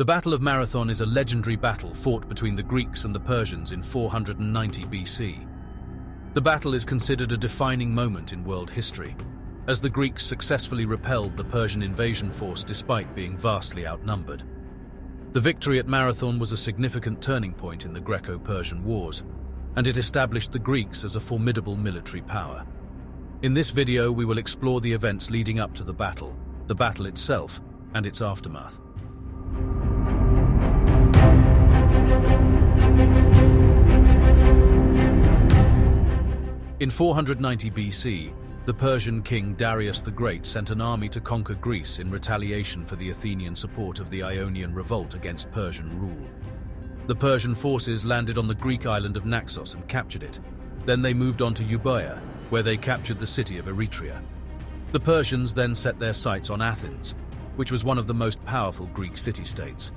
The Battle of Marathon is a legendary battle fought between the Greeks and the Persians in 490 BC. The battle is considered a defining moment in world history, as the Greeks successfully repelled the Persian invasion force despite being vastly outnumbered. The victory at Marathon was a significant turning point in the Greco-Persian Wars, and it established the Greeks as a formidable military power. In this video, we will explore the events leading up to the battle, the battle itself, and its aftermath. In 490 BC, the Persian king Darius the Great sent an army to conquer Greece in retaliation for the Athenian support of the Ionian revolt against Persian rule. The Persian forces landed on the Greek island of Naxos and captured it. Then they moved on to Euboea, where they captured the city of Eretria. The Persians then set their sights on Athens, which was one of the most powerful Greek city-states.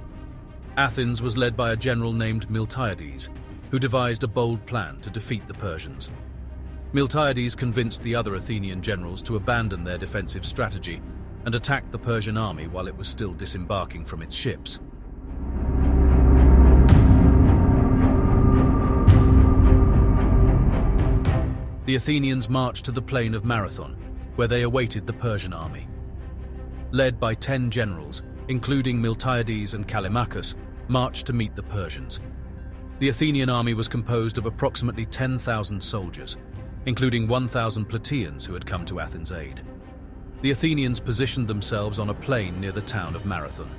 Athens was led by a general named Miltiades, who devised a bold plan to defeat the Persians. Miltiades convinced the other Athenian generals to abandon their defensive strategy and attack the Persian army while it was still disembarking from its ships. The Athenians marched to the plain of Marathon, where they awaited the Persian army. Led by ten generals, including Miltiades and Callimachus, marched to meet the Persians. The Athenian army was composed of approximately 10,000 soldiers, including 1,000 Plataeans who had come to Athens' aid. The Athenians positioned themselves on a plain near the town of Marathon,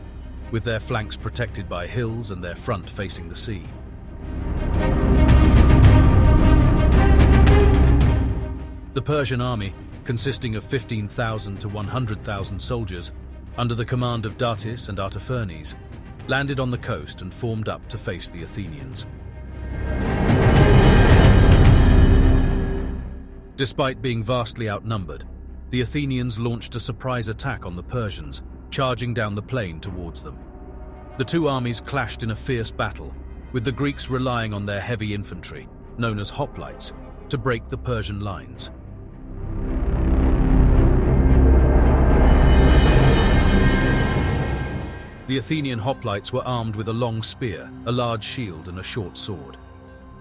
with their flanks protected by hills and their front facing the sea. The Persian army, consisting of 15,000 to 100,000 soldiers, under the command of Datis and Artaphernes, landed on the coast and formed up to face the Athenians. Despite being vastly outnumbered, the Athenians launched a surprise attack on the Persians, charging down the plain towards them. The two armies clashed in a fierce battle, with the Greeks relying on their heavy infantry, known as hoplites, to break the Persian lines. The Athenian hoplites were armed with a long spear, a large shield and a short sword.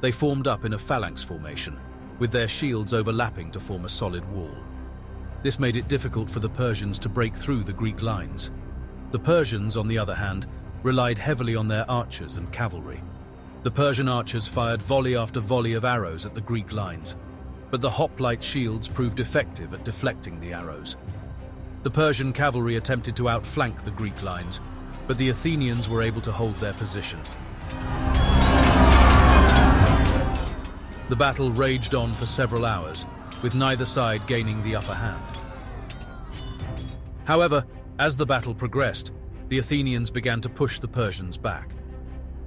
They formed up in a phalanx formation, with their shields overlapping to form a solid wall. This made it difficult for the Persians to break through the Greek lines. The Persians, on the other hand, relied heavily on their archers and cavalry. The Persian archers fired volley after volley of arrows at the Greek lines, but the hoplite shields proved effective at deflecting the arrows. The Persian cavalry attempted to outflank the Greek lines, but the Athenians were able to hold their position. The battle raged on for several hours, with neither side gaining the upper hand. However, as the battle progressed, the Athenians began to push the Persians back.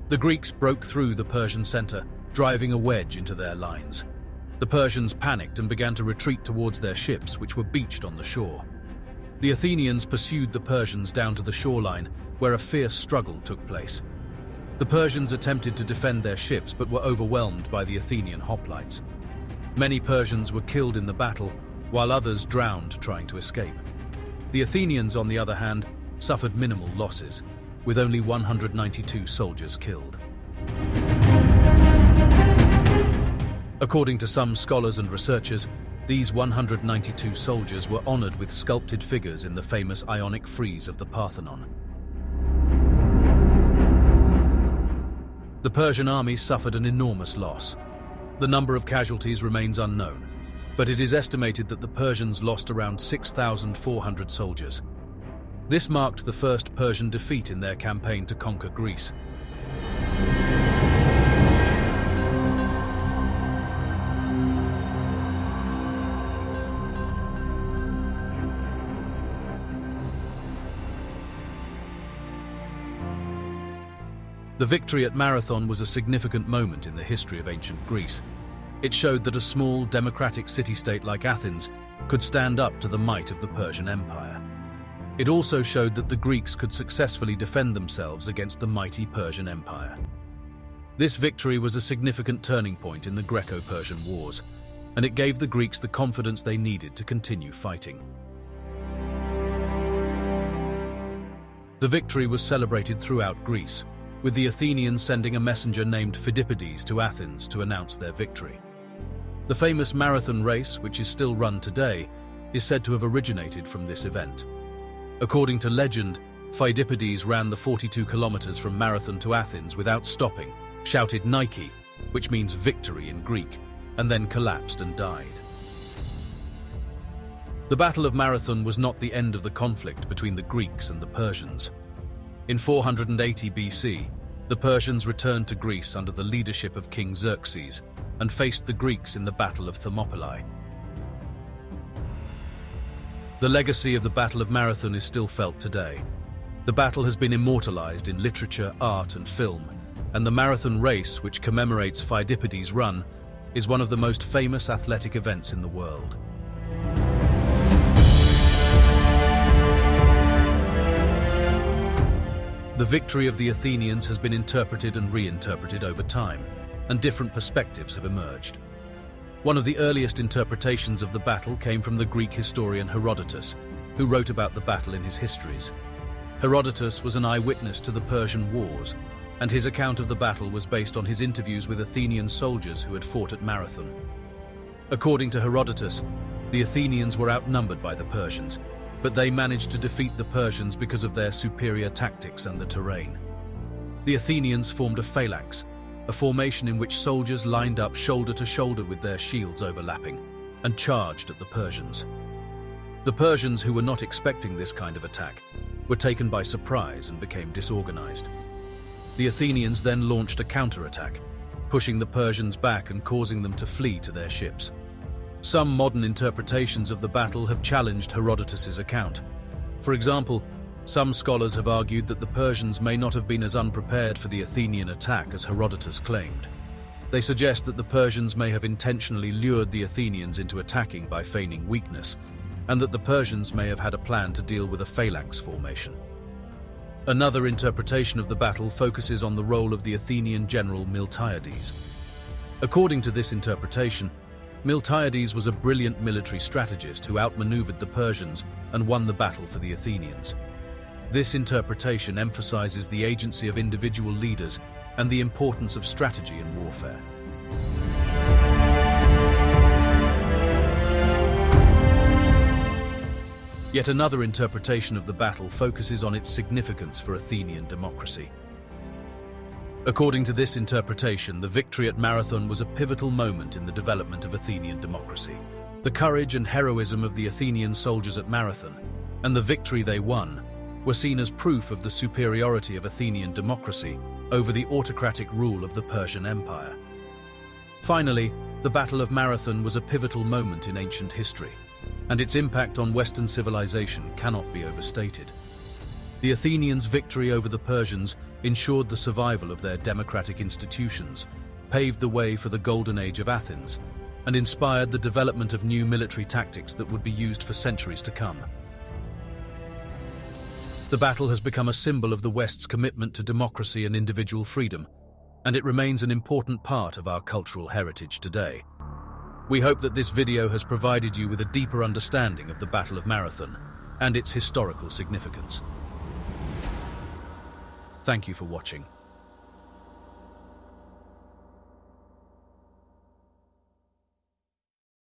The Greeks broke through the Persian center, driving a wedge into their lines. The Persians panicked and began to retreat towards their ships, which were beached on the shore. The Athenians pursued the Persians down to the shoreline, where a fierce struggle took place. The Persians attempted to defend their ships but were overwhelmed by the Athenian hoplites. Many Persians were killed in the battle, while others drowned trying to escape. The Athenians, on the other hand, suffered minimal losses, with only 192 soldiers killed. According to some scholars and researchers, these 192 soldiers were honored with sculpted figures in the famous Ionic frieze of the Parthenon. The Persian army suffered an enormous loss. The number of casualties remains unknown, but it is estimated that the Persians lost around 6,400 soldiers. This marked the first Persian defeat in their campaign to conquer Greece. The victory at Marathon was a significant moment in the history of ancient Greece. It showed that a small, democratic city-state like Athens could stand up to the might of the Persian Empire. It also showed that the Greeks could successfully defend themselves against the mighty Persian Empire. This victory was a significant turning point in the Greco-Persian Wars, and it gave the Greeks the confidence they needed to continue fighting. The victory was celebrated throughout Greece, with the Athenians sending a messenger named Phidippides to Athens to announce their victory. The famous marathon race, which is still run today, is said to have originated from this event. According to legend, Phidippides ran the 42 kilometers from Marathon to Athens without stopping, shouted Nike, which means victory in Greek, and then collapsed and died. The Battle of Marathon was not the end of the conflict between the Greeks and the Persians. In 480 BC, the Persians returned to Greece under the leadership of King Xerxes and faced the Greeks in the Battle of Thermopylae. The legacy of the Battle of Marathon is still felt today. The battle has been immortalized in literature, art and film, and the marathon race, which commemorates Phidippides' run, is one of the most famous athletic events in the world. The victory of the Athenians has been interpreted and reinterpreted over time, and different perspectives have emerged. One of the earliest interpretations of the battle came from the Greek historian Herodotus, who wrote about the battle in his histories. Herodotus was an eyewitness to the Persian Wars, and his account of the battle was based on his interviews with Athenian soldiers who had fought at Marathon. According to Herodotus, the Athenians were outnumbered by the Persians, but they managed to defeat the Persians because of their superior tactics and the terrain. The Athenians formed a phalanx, a formation in which soldiers lined up shoulder to shoulder with their shields overlapping, and charged at the Persians. The Persians, who were not expecting this kind of attack, were taken by surprise and became disorganized. The Athenians then launched a counterattack, pushing the Persians back and causing them to flee to their ships. Some modern interpretations of the battle have challenged Herodotus's account. For example, some scholars have argued that the Persians may not have been as unprepared for the Athenian attack as Herodotus claimed. They suggest that the Persians may have intentionally lured the Athenians into attacking by feigning weakness, and that the Persians may have had a plan to deal with a phalanx formation. Another interpretation of the battle focuses on the role of the Athenian general Miltiades. According to this interpretation, Miltiades was a brilliant military strategist who outmaneuvered the Persians and won the battle for the Athenians. This interpretation emphasizes the agency of individual leaders and the importance of strategy in warfare. Yet another interpretation of the battle focuses on its significance for Athenian democracy. According to this interpretation, the victory at Marathon was a pivotal moment in the development of Athenian democracy. The courage and heroism of the Athenian soldiers at Marathon, and the victory they won, were seen as proof of the superiority of Athenian democracy over the autocratic rule of the Persian Empire. Finally, the Battle of Marathon was a pivotal moment in ancient history, and its impact on Western civilization cannot be overstated. The Athenians' victory over the Persians ensured the survival of their democratic institutions, paved the way for the golden age of Athens, and inspired the development of new military tactics that would be used for centuries to come. The battle has become a symbol of the West's commitment to democracy and individual freedom, and it remains an important part of our cultural heritage today. We hope that this video has provided you with a deeper understanding of the Battle of Marathon and its historical significance. Thank you for watching.